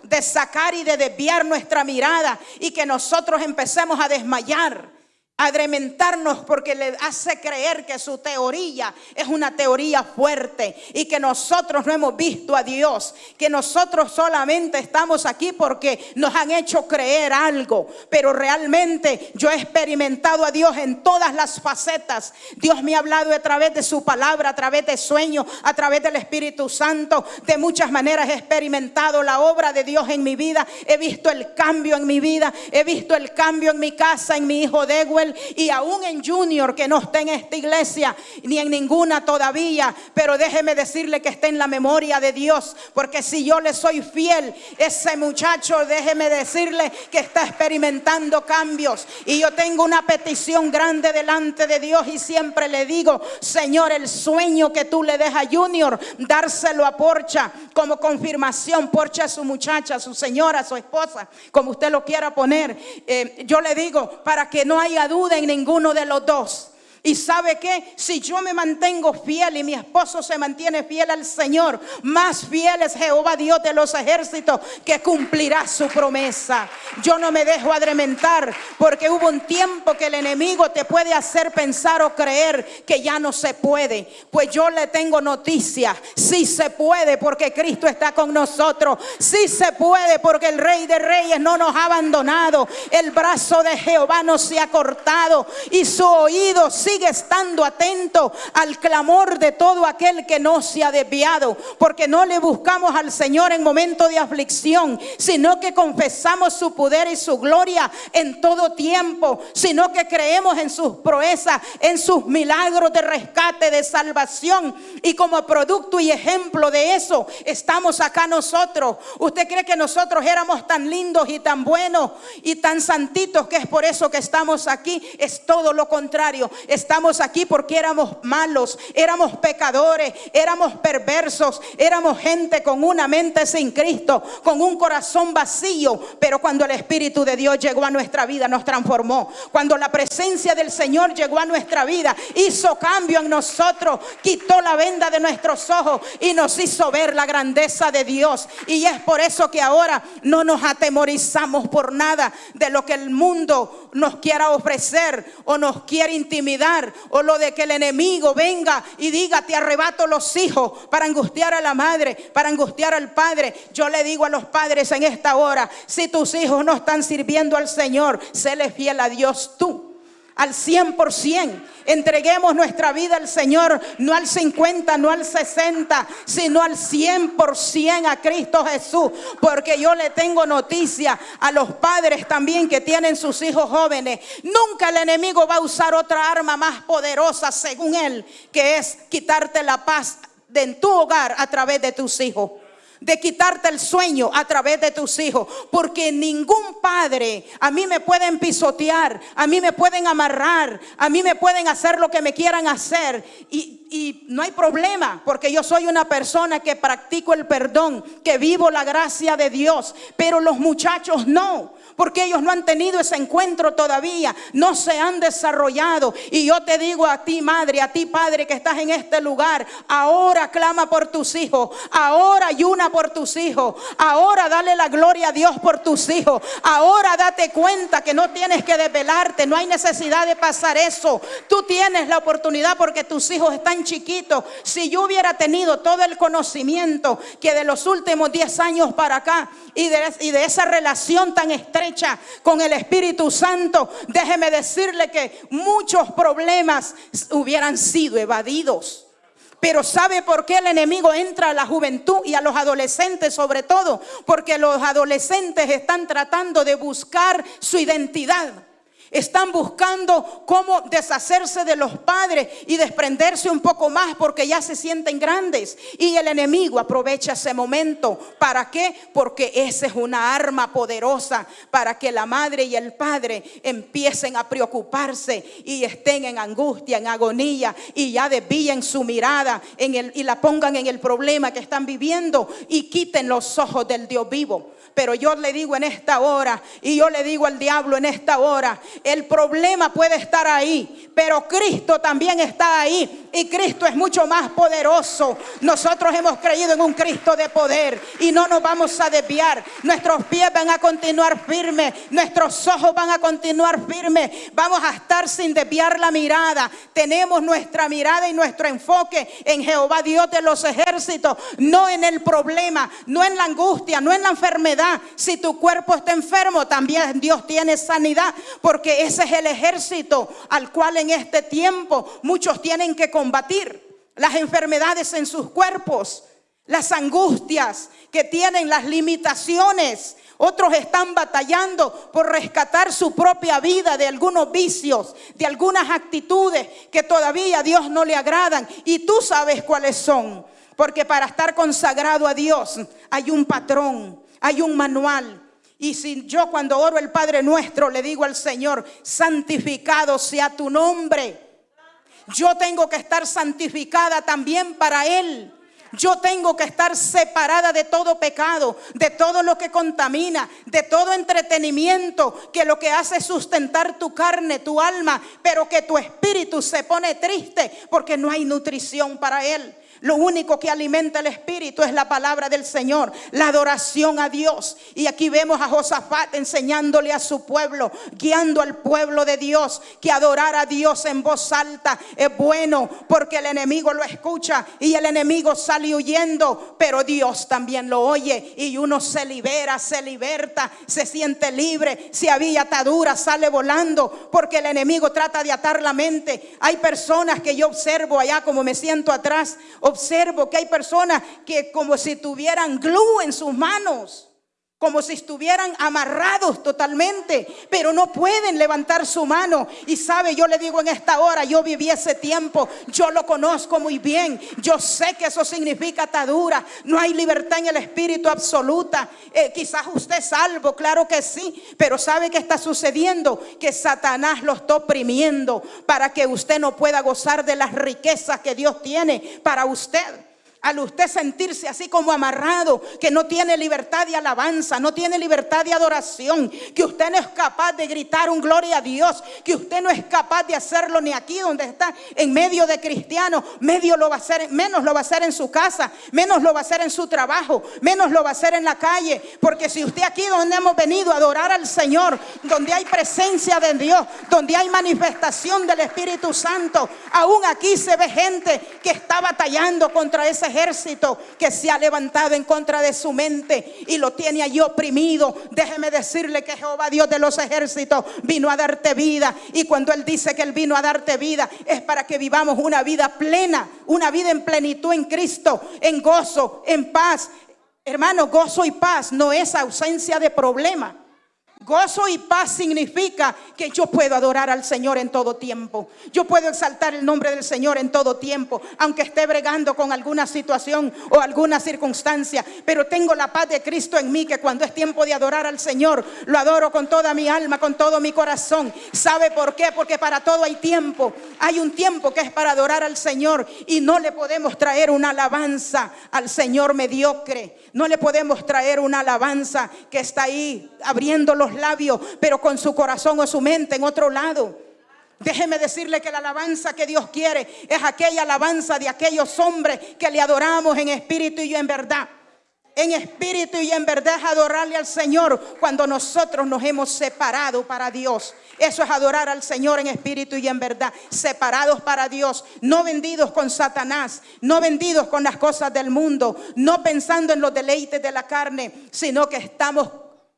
de sacar y de desviar nuestra mirada y que nosotros empecemos a desmayar adrementarnos porque le hace creer que su teoría es una teoría fuerte y que nosotros no hemos visto a Dios, que nosotros solamente estamos aquí porque nos han hecho creer algo, pero realmente yo he experimentado a Dios en todas las facetas. Dios me ha hablado a través de su palabra, a través de sueños, a través del Espíritu Santo. De muchas maneras he experimentado la obra de Dios en mi vida, he visto el cambio en mi vida, he visto el cambio en mi casa, en mi hijo Dewey y aún en Junior que no está en esta iglesia ni en ninguna todavía, pero déjeme decirle que está en la memoria de Dios, porque si yo le soy fiel, ese muchacho, déjeme decirle que está experimentando cambios. Y yo tengo una petición grande delante de Dios y siempre le digo, Señor, el sueño que tú le dejas a Junior, dárselo a Porcha como confirmación, Porcha a su muchacha, su señora, su esposa, como usted lo quiera poner. Eh, yo le digo, para que no haya duda en ninguno de los dos. Y sabe que si yo me mantengo fiel y mi esposo se mantiene fiel al Señor, más fiel es Jehová Dios de los ejércitos que cumplirá su promesa. Yo no me dejo adrementar porque hubo un tiempo que el enemigo te puede hacer pensar o creer que ya no se puede. Pues yo le tengo noticia, sí se puede porque Cristo está con nosotros. Sí se puede porque el Rey de Reyes no nos ha abandonado. El brazo de Jehová no se ha cortado y su oído sí sigue estando atento al clamor de todo aquel que no se ha desviado, porque no le buscamos al Señor en momento de aflicción, sino que confesamos su poder y su gloria en todo tiempo, sino que creemos en sus proezas, en sus milagros de rescate, de salvación, y como producto y ejemplo de eso estamos acá nosotros. ¿Usted cree que nosotros éramos tan lindos y tan buenos y tan santitos que es por eso que estamos aquí? Es todo lo contrario. Estamos aquí porque éramos malos, éramos pecadores, éramos perversos, éramos gente con una mente sin Cristo, con un corazón vacío. Pero cuando el Espíritu de Dios llegó a nuestra vida, nos transformó. Cuando la presencia del Señor llegó a nuestra vida, hizo cambio en nosotros, quitó la venda de nuestros ojos y nos hizo ver la grandeza de Dios. Y es por eso que ahora no nos atemorizamos por nada de lo que el mundo nos quiera ofrecer o nos quiere intimidar o lo de que el enemigo venga y diga te arrebato los hijos para angustiar a la madre, para angustiar al padre. Yo le digo a los padres en esta hora, si tus hijos no están sirviendo al Señor, séle fiel a Dios tú al 100%. Entreguemos nuestra vida al Señor, no al 50, no al 60, sino al 100% a Cristo Jesús. Porque yo le tengo noticia a los padres también que tienen sus hijos jóvenes. Nunca el enemigo va a usar otra arma más poderosa, según él, que es quitarte la paz de en tu hogar a través de tus hijos. De quitarte el sueño a través de tus hijos, porque ningún padre a mí me pueden pisotear, a mí me pueden amarrar, a mí me pueden hacer lo que me quieran hacer. Y, y no hay problema, porque yo soy una persona que practico el perdón, que vivo la gracia de Dios, pero los muchachos no porque ellos no han tenido ese encuentro todavía, no se han desarrollado. Y yo te digo a ti, madre, a ti, padre, que estás en este lugar, ahora clama por tus hijos, ahora ayuna por tus hijos, ahora dale la gloria a Dios por tus hijos, ahora date cuenta que no tienes que desvelarte, no hay necesidad de pasar eso. Tú tienes la oportunidad porque tus hijos están chiquitos. Si yo hubiera tenido todo el conocimiento que de los últimos 10 años para acá y de, y de esa relación tan estrecha, con el Espíritu Santo, déjeme decirle que muchos problemas hubieran sido evadidos. Pero ¿sabe por qué el enemigo entra a la juventud y a los adolescentes sobre todo? Porque los adolescentes están tratando de buscar su identidad. Están buscando cómo deshacerse de los padres y desprenderse un poco más porque ya se sienten grandes. Y el enemigo aprovecha ese momento. ¿Para qué? Porque esa es una arma poderosa para que la madre y el padre empiecen a preocuparse y estén en angustia, en agonía y ya desvíen su mirada en el, y la pongan en el problema que están viviendo y quiten los ojos del Dios vivo. Pero yo le digo en esta hora y yo le digo al diablo en esta hora, el problema puede estar ahí, pero Cristo también está ahí y Cristo es mucho más poderoso. Nosotros hemos creído en un Cristo de poder y no nos vamos a desviar. Nuestros pies van a continuar firmes, nuestros ojos van a continuar firmes. Vamos a estar sin desviar la mirada. Tenemos nuestra mirada y nuestro enfoque en Jehová Dios de los ejércitos, no en el problema, no en la angustia, no en la enfermedad si tu cuerpo está enfermo, también Dios tiene sanidad, ese es el ejército al cual en este tiempo muchos tienen que combatir. Las enfermedades en sus cuerpos, las angustias que tienen, las limitaciones. Otros están batallando por rescatar su propia vida de algunos vicios, de algunas actitudes que todavía a Dios no le agradan. Y tú sabes cuáles son. Porque para estar consagrado a Dios hay un patrón, hay un manual. Y si yo cuando oro el Padre Nuestro le digo al Señor, santificado sea tu nombre, yo tengo que estar santificada también para Él. Yo tengo que estar separada de todo pecado, de todo lo que contamina, de todo entretenimiento que lo que hace es sustentar tu carne, tu alma, pero que tu espíritu se pone triste porque no hay nutrición para él. Lo único que alimenta el espíritu es la palabra del Señor, la adoración a Dios. Y aquí vemos a Josafat enseñándole a su pueblo, guiando al pueblo de Dios, que adorar a Dios en voz alta es bueno porque el enemigo lo escucha y el enemigo sale huyendo, pero Dios también lo oye y uno se libera, se liberta, se siente libre. Si había atadura, sale volando porque el enemigo trata de atar la mente. Hay personas que yo observo allá como me siento atrás observo que hay personas que como si tuvieran glue en sus manos como si estuvieran amarrados totalmente, pero no pueden levantar su mano. Y sabe, yo le digo en esta hora, yo viví ese tiempo, yo lo conozco muy bien, yo sé que eso significa atadura, no hay libertad en el espíritu absoluta. Eh, quizás usted salvo, claro que sí, pero sabe que está sucediendo, que Satanás lo está oprimiendo para que usted no pueda gozar de las riquezas que Dios tiene para usted al usted sentirse así como amarrado, que no tiene libertad de alabanza, no tiene libertad de adoración, que usted no es capaz de gritar un gloria a Dios, que usted no es capaz de hacerlo ni aquí donde está en medio de cristianos, medio lo va a hacer, menos lo va a hacer en su casa, menos lo va a hacer en su trabajo, menos lo va a hacer en la calle, porque si usted aquí donde hemos venido a adorar al Señor, donde hay presencia de Dios, donde hay manifestación del Espíritu Santo, aún aquí se ve gente que está batallando contra ese ejército que se ha levantado en contra de su mente y lo tiene allí oprimido. Déjeme decirle que Jehová Dios de los ejércitos vino a darte vida. Y cuando Él dice que Él vino a darte vida es para que vivamos una vida plena, una vida en plenitud en Cristo, en gozo, en paz. Hermano, gozo y paz no es ausencia de problema. Gozo y paz significa que yo puedo adorar al Señor en todo tiempo. Yo puedo exaltar el nombre del Señor en todo tiempo, aunque esté bregando con alguna situación o alguna circunstancia. Pero tengo la paz de Cristo en mí, que cuando es tiempo de adorar al Señor, lo adoro con toda mi alma, con todo mi corazón. ¿Sabe por qué? Porque para todo hay tiempo. Hay un tiempo que es para adorar al Señor y no le podemos traer una alabanza al Señor mediocre. No le podemos traer una alabanza que está ahí abriendo los labios, pero con su corazón o su mente en otro lado. Déjeme decirle que la alabanza que Dios quiere es aquella alabanza de aquellos hombres que le adoramos en espíritu y en verdad en espíritu y en verdad es adorarle al Señor cuando nosotros nos hemos separado para Dios. Eso es adorar al Señor en espíritu y en verdad, separados para Dios, no vendidos con Satanás, no vendidos con las cosas del mundo, no pensando en los deleites de la carne, sino que estamos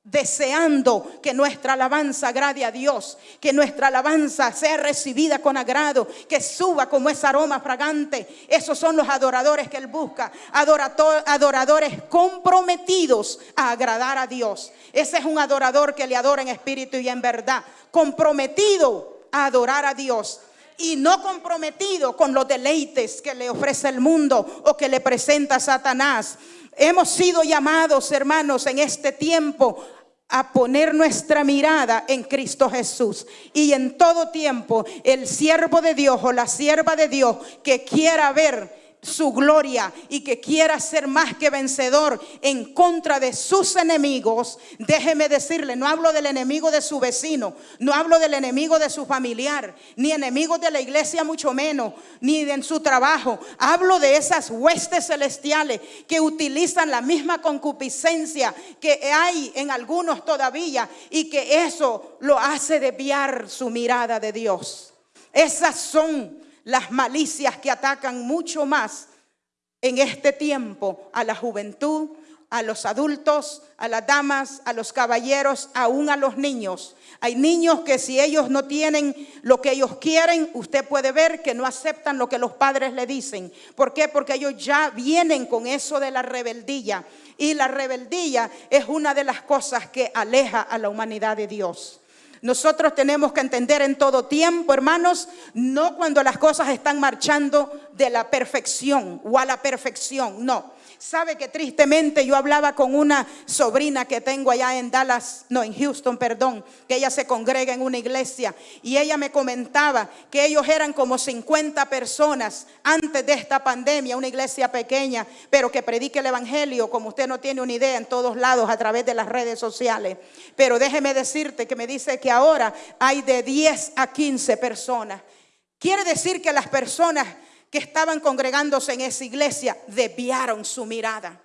deseando que nuestra alabanza agrade a Dios, que nuestra alabanza sea recibida con agrado, que suba como ese aroma fragante. Esos son los adoradores que Él busca, adoradores comprometidos a agradar a Dios. Ese es un adorador que le adora en espíritu y en verdad, comprometido a adorar a Dios y no comprometido con los deleites que le ofrece el mundo o que le presenta Satanás. Hemos sido llamados, hermanos, en este tiempo a poner nuestra mirada en Cristo Jesús. Y en todo tiempo el siervo de Dios o la sierva de Dios que quiera ver su gloria y que quiera ser más que vencedor en contra de sus enemigos, déjeme decirle, no hablo del enemigo de su vecino, no hablo del enemigo de su familiar, ni enemigos de la iglesia mucho menos, ni en su trabajo. Hablo de esas huestes celestiales que utilizan la misma concupiscencia que hay en algunos todavía y que eso lo hace desviar su mirada de Dios. Esas son las malicias que atacan mucho más en este tiempo a la juventud, a los adultos, a las damas, a los caballeros, aún a los niños. Hay niños que si ellos no tienen lo que ellos quieren, usted puede ver que no aceptan lo que los padres le dicen. ¿Por qué? Porque ellos ya vienen con eso de la rebeldía. Y la rebeldía es una de las cosas que aleja a la humanidad de Dios. Nosotros tenemos que entender en todo tiempo, hermanos, no cuando las cosas están marchando de la perfección o a la perfección, no. Sabe que tristemente yo hablaba con una sobrina que tengo allá en Dallas, no, en Houston, perdón, que ella se congrega en una iglesia y ella me comentaba que ellos eran como 50 personas antes de esta pandemia, una iglesia pequeña, pero que predique el evangelio, como usted no tiene una idea, en todos lados a través de las redes sociales. Pero déjeme decirte que me dice que ahora hay de 10 a 15 personas. Quiere decir que las personas estaban congregándose en esa iglesia desviaron su mirada,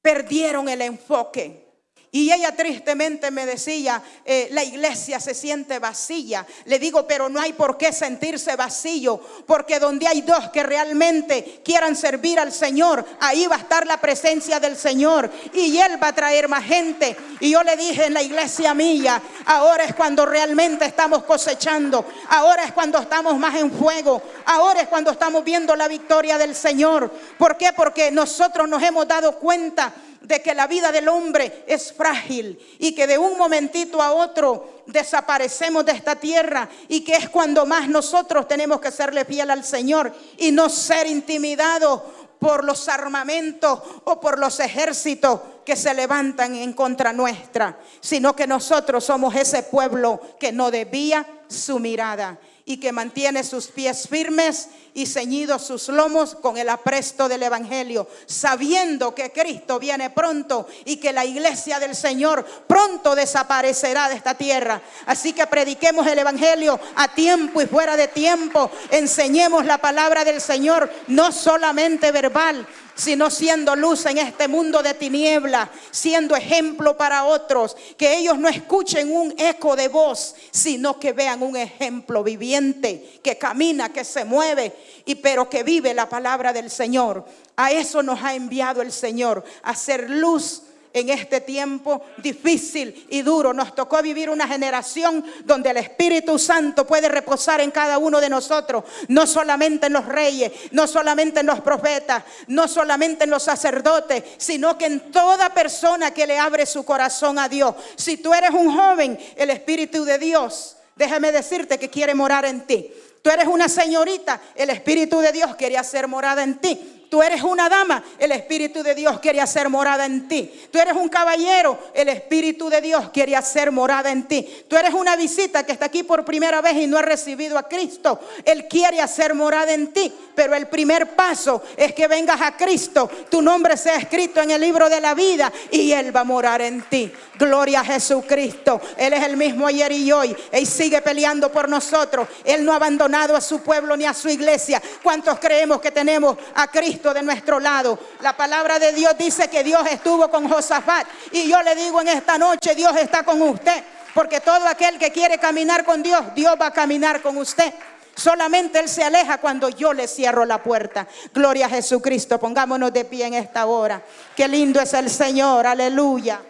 perdieron el enfoque. Y ella tristemente me decía, eh, la iglesia se siente vacía. Le digo, pero no hay por qué sentirse vacío, porque donde hay dos que realmente quieran servir al Señor, ahí va a estar la presencia del Señor y Él va a traer más gente. Y yo le dije en la iglesia mía, ahora es cuando realmente estamos cosechando, ahora es cuando estamos más en fuego, ahora es cuando estamos viendo la victoria del Señor. ¿Por qué? Porque nosotros nos hemos dado cuenta de que la vida del hombre es frágil y que de un momentito a otro desaparecemos de esta tierra y que es cuando más nosotros tenemos que serle fiel al Señor y no ser intimidados por los armamentos o por los ejércitos que se levantan en contra nuestra, sino que nosotros somos ese pueblo que no debía su mirada y que mantiene sus pies firmes y ceñidos sus lomos con el apresto del Evangelio, sabiendo que Cristo viene pronto y que la iglesia del Señor pronto desaparecerá de esta tierra. Así que prediquemos el Evangelio a tiempo y fuera de tiempo, enseñemos la palabra del Señor, no solamente verbal, sino siendo luz en este mundo de tiniebla, siendo ejemplo para otros, que ellos no escuchen un eco de voz, sino que vean un ejemplo viviente, que camina, que se mueve, y pero que vive la palabra del Señor. A eso nos ha enviado el Señor, a ser luz en este tiempo difícil y duro. Nos tocó vivir una generación donde el Espíritu Santo puede reposar en cada uno de nosotros, no solamente en los reyes, no solamente en los profetas, no solamente en los sacerdotes, sino que en toda persona que le abre su corazón a Dios. Si tú eres un joven, el Espíritu de Dios, déjame decirte que quiere morar en ti. Tú eres una señorita, el Espíritu de Dios quiere hacer morada en ti. Tú eres una dama, el Espíritu de Dios quiere hacer morada en ti. Tú eres un caballero, el Espíritu de Dios quiere hacer morada en ti. Tú eres una visita que está aquí por primera vez y no ha recibido a Cristo. Él quiere hacer morada en ti. Pero el primer paso es que vengas a Cristo, tu nombre sea escrito en el libro de la vida y Él va a morar en ti. Gloria a Jesucristo. Él es el mismo ayer y hoy. Él sigue peleando por nosotros. Él no ha abandonado a su pueblo ni a su iglesia. ¿Cuántos creemos que tenemos a De nuestro lado. La palabra de Dios dice que Dios estuvo con Josafat. Y yo le digo en esta noche, Dios está con usted. Porque todo aquel que quiere caminar con Dios, Dios va a caminar con usted. Solamente Él se aleja cuando yo le cierro la puerta. Gloria a Jesucristo. Pongámonos de pie en esta hora. Qué lindo es el Señor. Aleluya.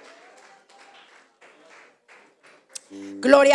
Gloria